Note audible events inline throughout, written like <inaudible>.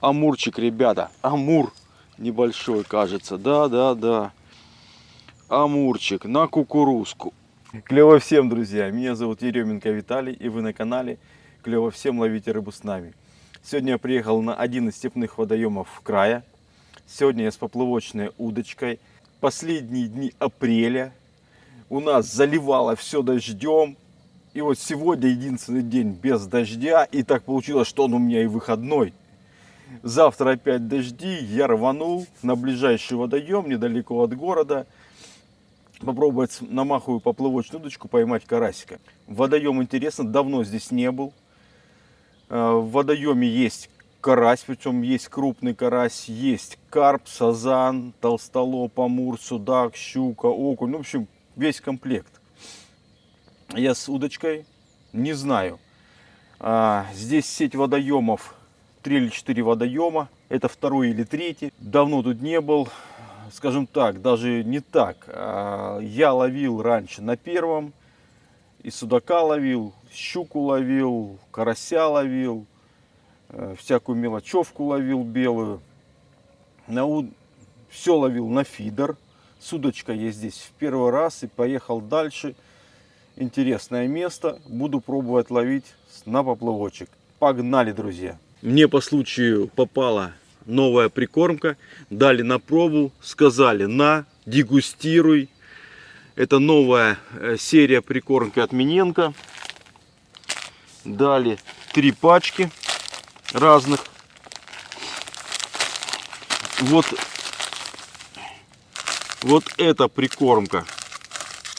Амурчик, ребята. Амур небольшой, кажется. Да, да, да. Амурчик на кукурузку. Клево всем, друзья. Меня зовут Еременко Виталий, и вы на канале Клево всем ловите рыбу с нами. Сегодня я приехал на один из степных водоемов края. Сегодня я с поплавочной удочкой. Последние дни апреля. У нас заливало все дождем. И вот сегодня единственный день без дождя. И так получилось, что он у меня и выходной. Завтра опять дожди. Я рванул на ближайший водоем недалеко от города. Попробовать на маховую поплавочную удочку поймать карасика. Водоем интересно, давно здесь не был. Э, в водоеме есть карась, причем есть крупный карась, есть карп, сазан, толстолоб, амур, судак, щука, окунь. Ну, в общем, весь комплект. Я с удочкой не знаю. А, здесь сеть водоемов, 3 или 4 водоема. Это второй или третий. Давно тут не был. Скажем так, даже не так. А, я ловил раньше на первом. И судака ловил, щуку ловил, карася ловил. Э, всякую мелочевку ловил белую. На, все ловил на фидер. С удочкой я здесь в первый раз и поехал дальше интересное место. Буду пробовать ловить на поплавочек. Погнали, друзья! Мне по случаю попала новая прикормка. Дали на пробу, сказали на, дегустируй. Это новая э, серия прикормки от Миненко. Дали три пачки разных. Вот, вот эта прикормка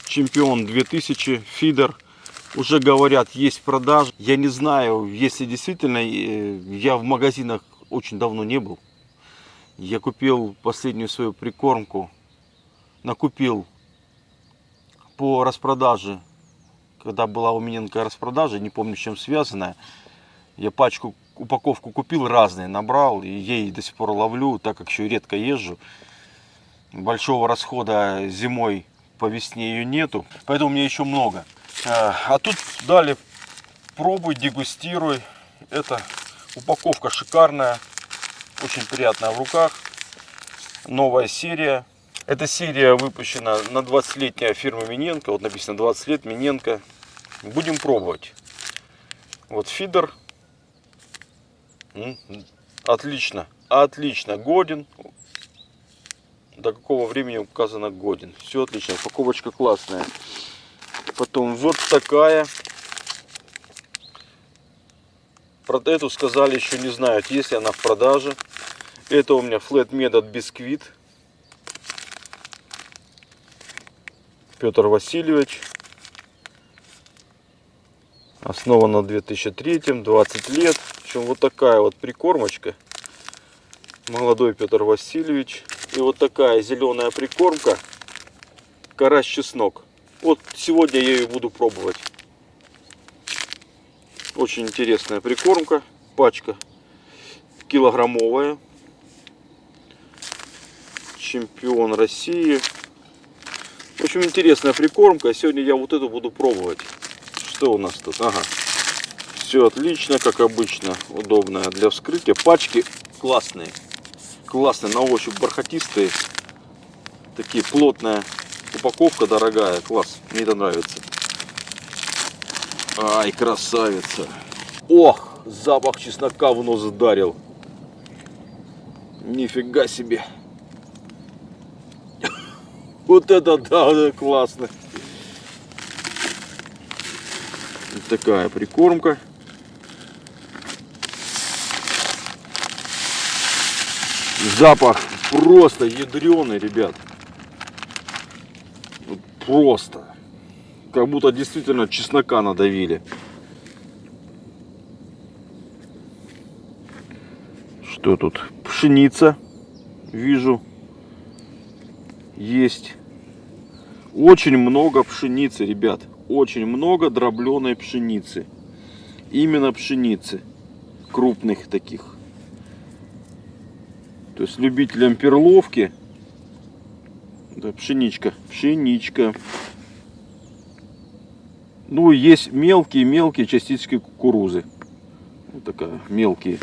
чемпион 2000 фидер уже говорят есть продажи. Я не знаю если действительно э, я в магазинах очень давно не был. Я купил последнюю свою прикормку накупил по распродаже. Когда была у меня распродажа не помню с чем связанная я пачку упаковку купил разные набрал и ей до сих пор ловлю так как еще редко езжу. Большого расхода зимой по весне ее нету, поэтому у меня еще много. А, а тут дали пробуй, дегустируй. Это упаковка шикарная, очень приятная в руках. Новая серия. Эта серия выпущена на 20-летняя фирма Миненко. Вот написано 20 лет Миненко. Будем пробовать. Вот фидер. Отлично. Отлично. Годен до какого времени указано годен. Все отлично, упаковочка классная. Потом вот такая. Про эту сказали еще не знают, есть ли она в продаже. Это у меня Flat Method бисквит. Петр Васильевич. Основана в 2003, 20 лет. В общем, вот такая вот прикормочка. Молодой Петр Васильевич. И вот такая зеленая прикормка. Карась чеснок. Вот сегодня я ее буду пробовать. Очень интересная прикормка. Пачка килограммовая. Чемпион России. В общем, интересная прикормка. Сегодня я вот эту буду пробовать. Что у нас тут? Ага. Все отлично, как обычно. Удобная для вскрытия. Пачки классные классные, на ощупь бархатистые. Такие плотная упаковка, дорогая. Класс, мне это нравится. Ай, красавица. Ох, запах чеснока в нос ударил. Нифига себе. <laughs> Вот это да, классно. такая прикормка. Запах просто ядреный, ребят. Просто. Как будто действительно чеснока надавили. Что тут? Пшеница. Вижу. Есть. Очень много пшеницы, ребят. Очень много дробленой пшеницы. Именно пшеницы. Крупных таких. То есть любителям перловки. Да, пшеничка. Пшеничка. Ну, есть мелкие-мелкие частички кукурузы. Вот такая, мелкие.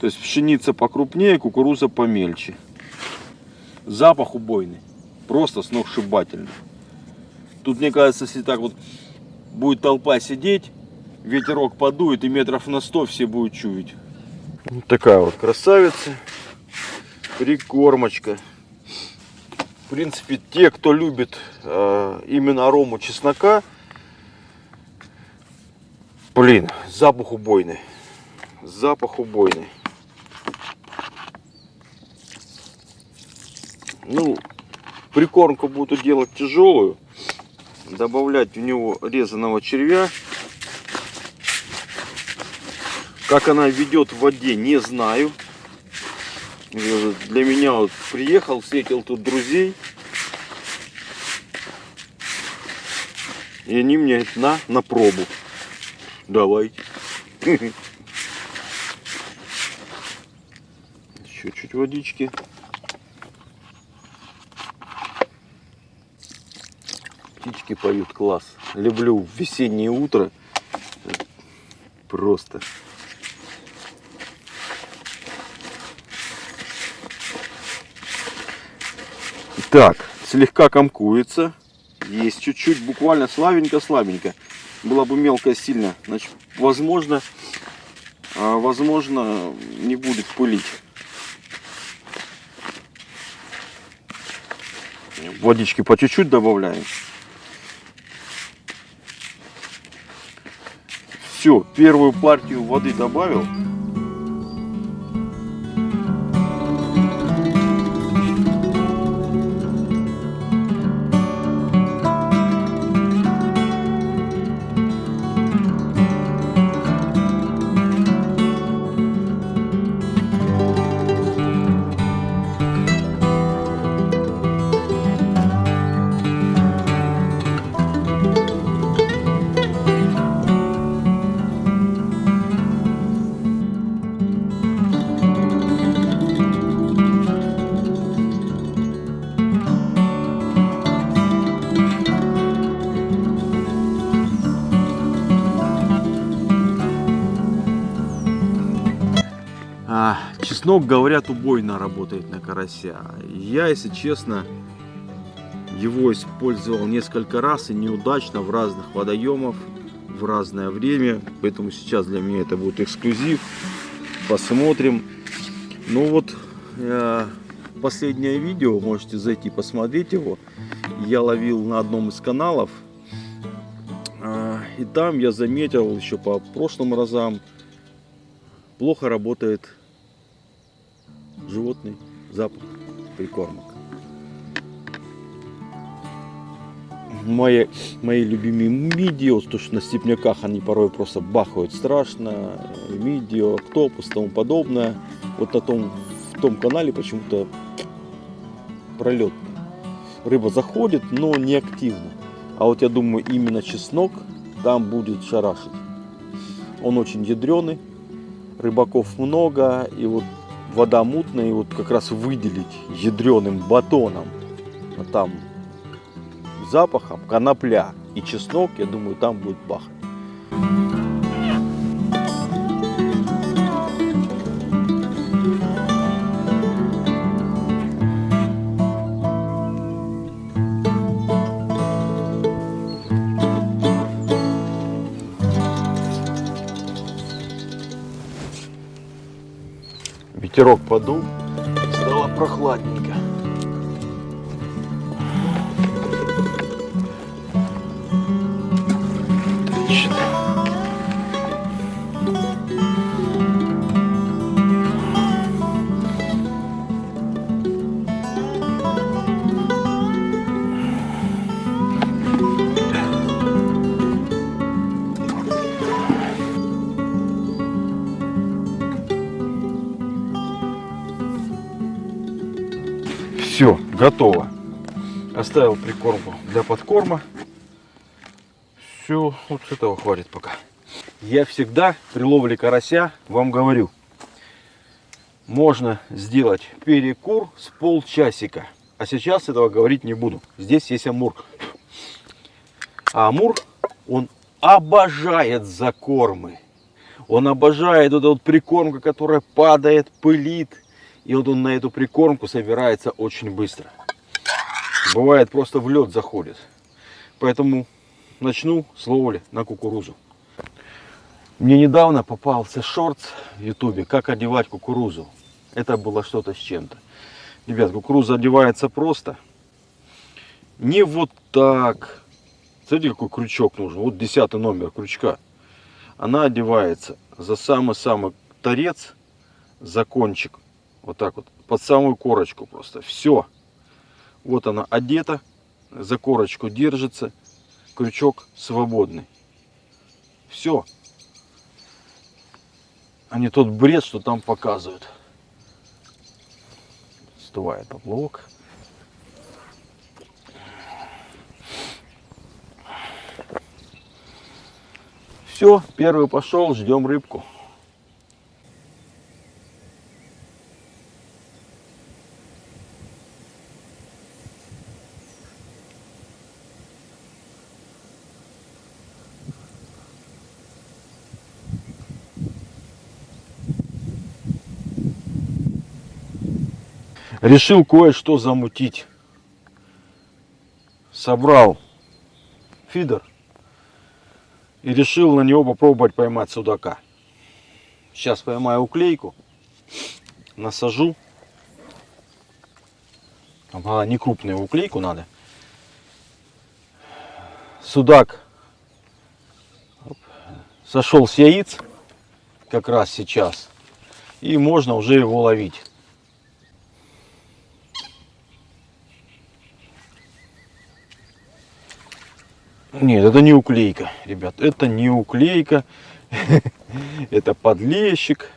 То есть пшеница покрупнее, кукуруза помельче. Запах убойный. Просто сногсшибательный. Тут, мне кажется, если так вот будет толпа сидеть, ветерок подует и метров на 100 все будут чуять. Вот такая вот красавица. Прикормочка. Принципе, те, кто любит э, именно арому чеснока, блин, запах убойный. Запах убойный. Ну, прикормку буду делать тяжелую. Добавлять в него резаного червя. Как она ведет в воде, не знаю. Для меня вот приехал, встретил тут друзей. И они мне на, на пробу. Давайте. <laughs> Еще чуть водички. Птички поют класс. Люблю весеннее утро. Просто. Так, слегка комкуется. Есть чуть-чуть, буквально слабенько-слабенько. Была бы мелкая сильно, значит, возможно, а, возможно, не будет пылить. Водички по чуть-чуть добавляем. Все, первую партию воды добавил. Чеснок, говорят, убойно работает на карася. Я, если честно, его использовал несколько раз и неудачно в разных водоемах в разное время. Поэтому сейчас для меня это будет эксклюзив. Посмотрим. Ну вот, э, последнее видео, можете зайти посмотреть его. Я ловил на одном из каналов. Э, и там я заметил еще по прошлым разам, плохо работает животный запах прикормок. Мои, мои любимые мидио, то что на степняках они порой просто бахают страшно, мидио, октопус тому подобное. Вот на том, в том канале почему-то пролет. Рыба заходит, но не активно. А вот я думаю, именно чеснок там будет шарашить. Он очень ядреный, рыбаков много, и вот вода мутная, и вот как раз выделить ядреным батоном, там запахом конопля и чеснок, я думаю, там будет бахать. Ветерок подул, стало прохладненько. Все, готово. Оставил прикормку для подкорма. Все, вот этого хватит пока. Я всегда при ловле карася вам говорю, можно сделать перекур с полчасика. А сейчас этого говорить не буду. Здесь есть амур. А амур, он обожает закормы. Он обожает вот эту вот прикормку, которая падает, пылит. И вот он на эту прикормку собирается очень быстро. Бывает просто в лед заходит. Поэтому начну с ловли на кукурузу. Мне недавно попался шорт в ютубе, как одевать кукурузу. Это было что-то с чем-то. Ребят, кукуруза одевается просто. Не вот так. Смотрите, какой крючок нужен. Вот десятый номер крючка. Она одевается за самый-самый торец, за кончик. Вот так вот. Под самую корочку просто. Все. Вот она одета. За корочку держится. Крючок свободный. Все. А не тот бред, что там показывают. Стувает поплавок. Все, первый пошел, ждем рыбку. Решил кое-что замутить. Собрал фидер и решил на него попробовать поймать судака. Сейчас поймаю уклейку, насажу. А, не крупную уклейку надо. Судак сошел с яиц как раз сейчас. И можно уже его ловить. Нет, это не уклейка, ребят. Это не уклейка. <laughs> Это подлещик.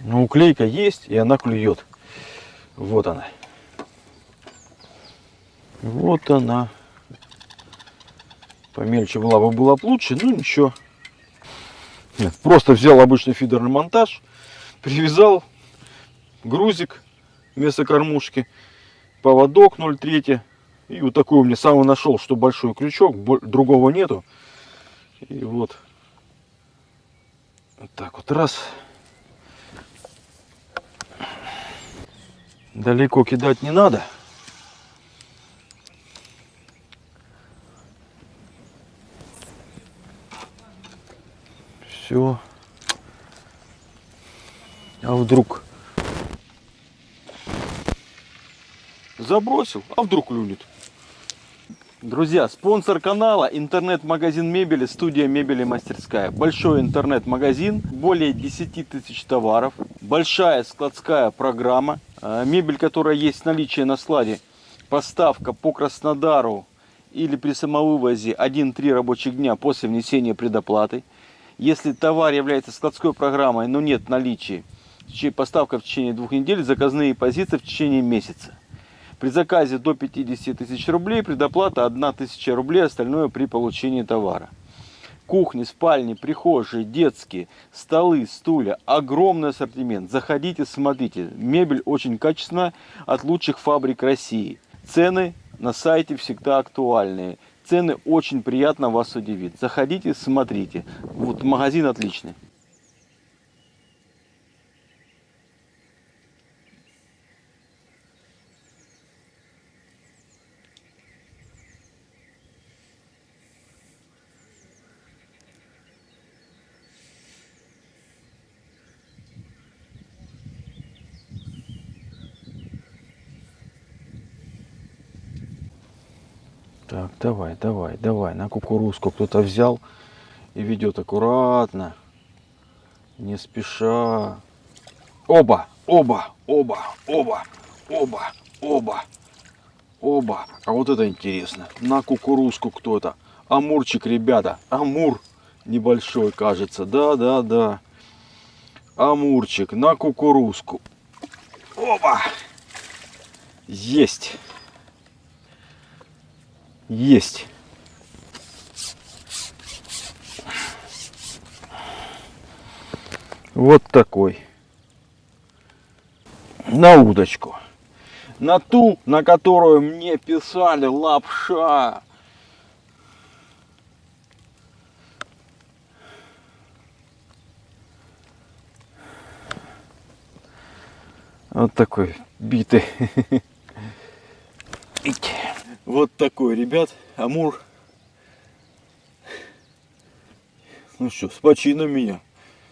Но уклейка есть, и она клюет. Вот она. Вот она. Помельче была бы была бы лучше, ну ничего. Нет, просто взял обычный фидерный монтаж, привязал грузик вместо кормушки, поводок 0,3. И вот такой у меня самый нашел, что большой крючок, другого нету. И вот, вот так вот раз. Далеко кидать не надо. Все. А вдруг забросил, а вдруг клюнет. Друзья, спонсор канала интернет-магазин мебели, студия мебели мастерская. Большой интернет-магазин, более 10 тысяч товаров, большая складская программа. А, мебель, которая есть в наличии на складе, поставка по Краснодару или при самовывозе 1-3 рабочих дня после внесения предоплаты. Если товар является складской программой, но нет наличия, поставка в течение двух недель, заказные позиции в течение месяца. При заказе до 50 тысяч рублей предоплата 1 тысяча рублей, остальное при получении товара. Кухни, спальни, прихожие, детские, столы, стулья, огромный ассортимент. Заходите, смотрите. Мебель очень качественная, от лучших фабрик России. Цены на сайте всегда актуальные. Цены очень приятно вас удивит. Заходите, смотрите. Вот магазин отличный. Так, давай, давай, давай. На кукурузку кто-то взял и ведет аккуратно. Не спеша. Оба, оба, оба, оба, оба, оба, оба. А вот это интересно. На кукурузку кто-то. Амурчик, ребята. Амур небольшой, кажется. Да, да, да. Амурчик на кукурузку. Оба. Есть. Есть. Вот такой. на удочку. На ту, на которую мне писали лапша. Вот такой битый. <laughs> Вот такой, ребят, амур. Ну что, с почином меня.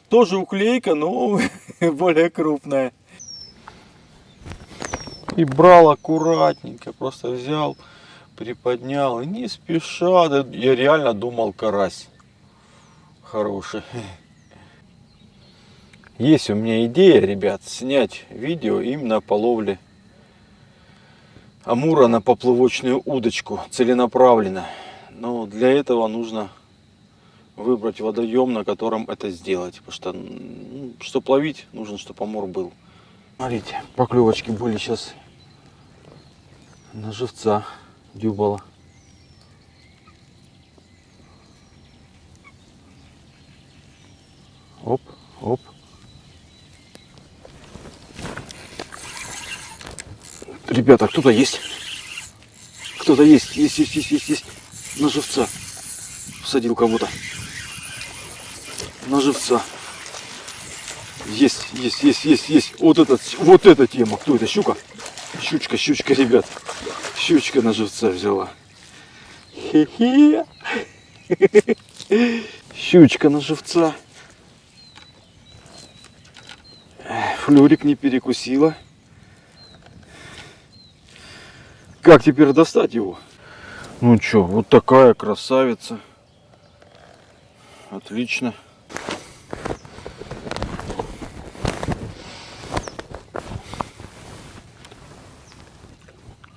Тоже уклейка, но <laughs> более крупная. И брал аккуратненько, просто взял, приподнял. И не спеша, я реально думал карась хороший. Есть у меня идея, ребят, снять видео именно по ловле амура на поплавочную удочку целенаправленно. Но для этого нужно выбрать водоем, на котором это сделать. Потому что, ну, чтобы ловить, нужно, чтобы амур был. Смотрите, поклевочки были сейчас на живца дюбала. Оп, оп. Ребята, кто-то есть. Кто-то есть. Есть, есть, есть, есть, есть. На живца. Всадил кого-то. На живца. Есть, есть, есть, есть, есть. Вот этот, вот эта тема. Кто это? Щука? Щучка, щучка, ребят. Щучка на живца взяла. Хе-хе. Щучка на живца. Флюрик не перекусила. Как теперь достать его? Ну что, вот такая красавица. Отлично.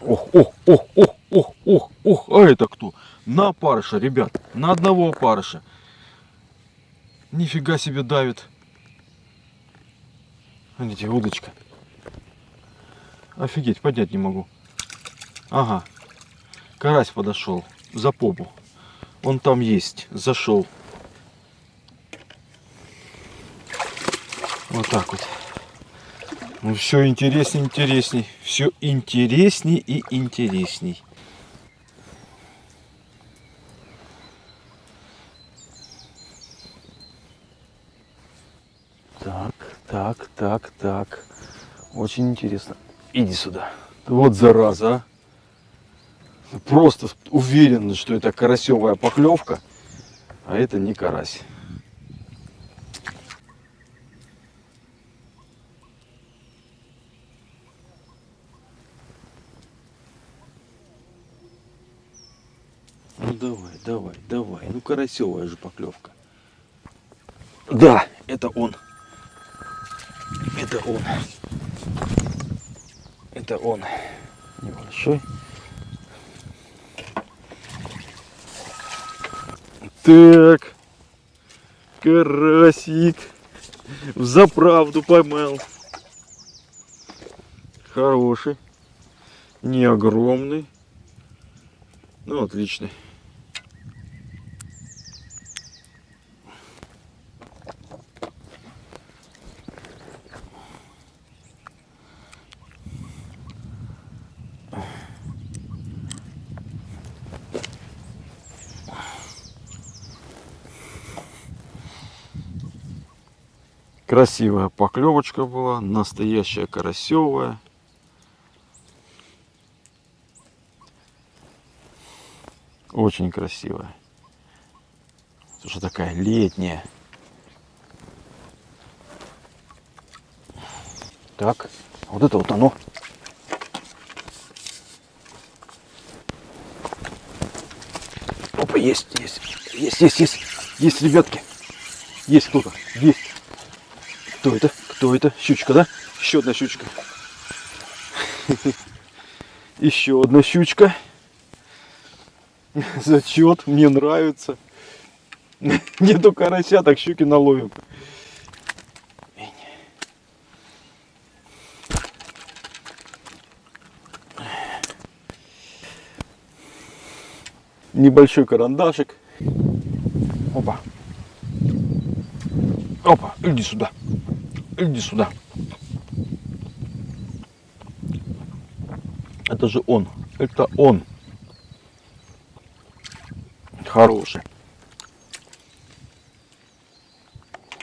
Ох, ох, ох, ох, ох, ох, ох, а это кто? На опарыша, ребят, на одного опарыша. Нифига себе давит. Видите, удочка. Офигеть, поднять не могу. Ага. Карась подошел за попу. Он там есть. Зашел. Вот так вот. Ну все интересней, интересней. Все интересней и интересней. Так, так, так, так. Очень интересно. Иди сюда. Вот зараза, а просто уверен, что это карасевая поклевка, а это не карась. Ну давай, давай, давай. Ну карасевая же поклевка. Да, это он. Это он. Это он. Небольшой. Так. Карасик. В заправду поймал. Хороший. Не огромный. Ну, отличный. Красивая поклевочка была, настоящая карасевая. Очень красивая. Слушай, такая летняя. Так, вот это вот оно. Опа, есть, есть, есть, есть, есть, есть, ребятки. Есть кто-то, есть. Кто это? Кто это? Щучка, да? Еще одна щучка. <laughs> Еще одна щучка. <laughs> Зачет, мне нравится. <laughs> Нету карася, так щуки наловим. Небольшой карандашик. Опа. Опа, иди сюда. Иди сюда. это же он. Это он. Хороший.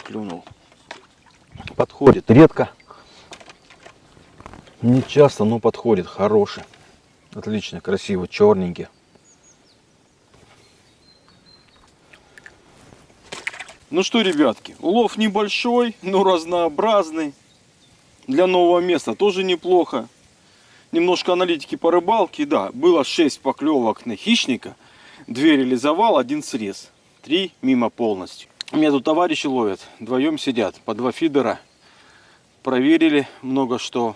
Клюнул. Подходит. Редко. Не часто, но подходит. Хороший. Отлично, красиво, черненький. Ну что, ребятки, улов небольшой, но разнообразный. Для нового места тоже неплохо. Немножко аналитики по рыбалке. Да, было 6 поклевок на хищника. Две реализовал, один срез. Три мимо полностью. У меня тут товарищи ловят. Вдвоем сидят. По два фидера. Проверили много что.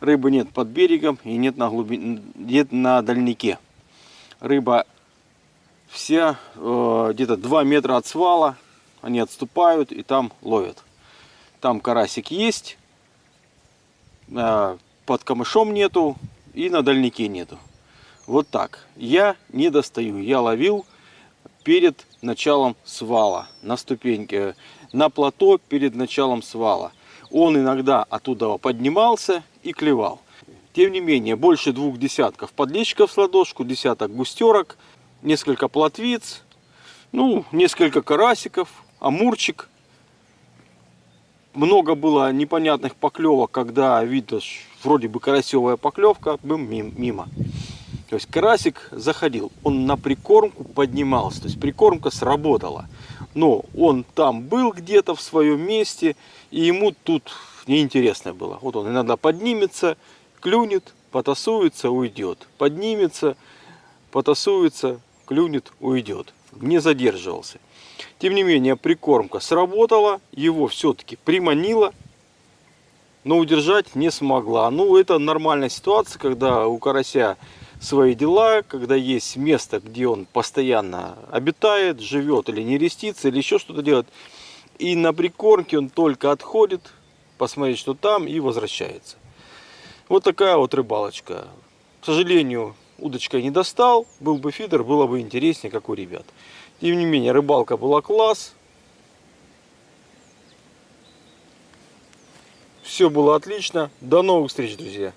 Рыбы нет под берегом и нет на, глубине, нет на дальнике. Рыба вся э, где-то 2 метра от свала. Они отступают и там ловят. Там карасик есть. Э, под камышом нету. И на дальнике нету. Вот так. Я не достаю. Я ловил перед началом свала. На ступеньке. На плато перед началом свала. Он иногда оттуда поднимался и клевал. Тем не менее, больше двух десятков подлещиков с ладошку, десяток густерок, несколько плотвиц, ну, несколько карасиков, амурчик. Много было непонятных поклевок, когда видно, вроде бы карасевая поклевка, бым, мимо. То есть карасик заходил, он на прикормку поднимался, то есть прикормка сработала. Но он там был где-то в своем месте, и ему тут неинтересно было. Вот он иногда поднимется, клюнет, потасуется, уйдет. Поднимется, потасуется, клюнет, уйдет. Не задерживался. Тем не менее, прикормка сработала, его все-таки приманила, но удержать не смогла. Ну, это нормальная ситуация, когда у карася свои дела, когда есть место, где он постоянно обитает, живет или не рестится, или еще что-то делает. И на прикормке он только отходит, посмотреть, что там, и возвращается. Вот такая вот рыбалочка. К сожалению, удочкой не достал. Был бы фидер, было бы интереснее, как у ребят. Тем не менее, рыбалка была класс. Все было отлично. До новых встреч, друзья.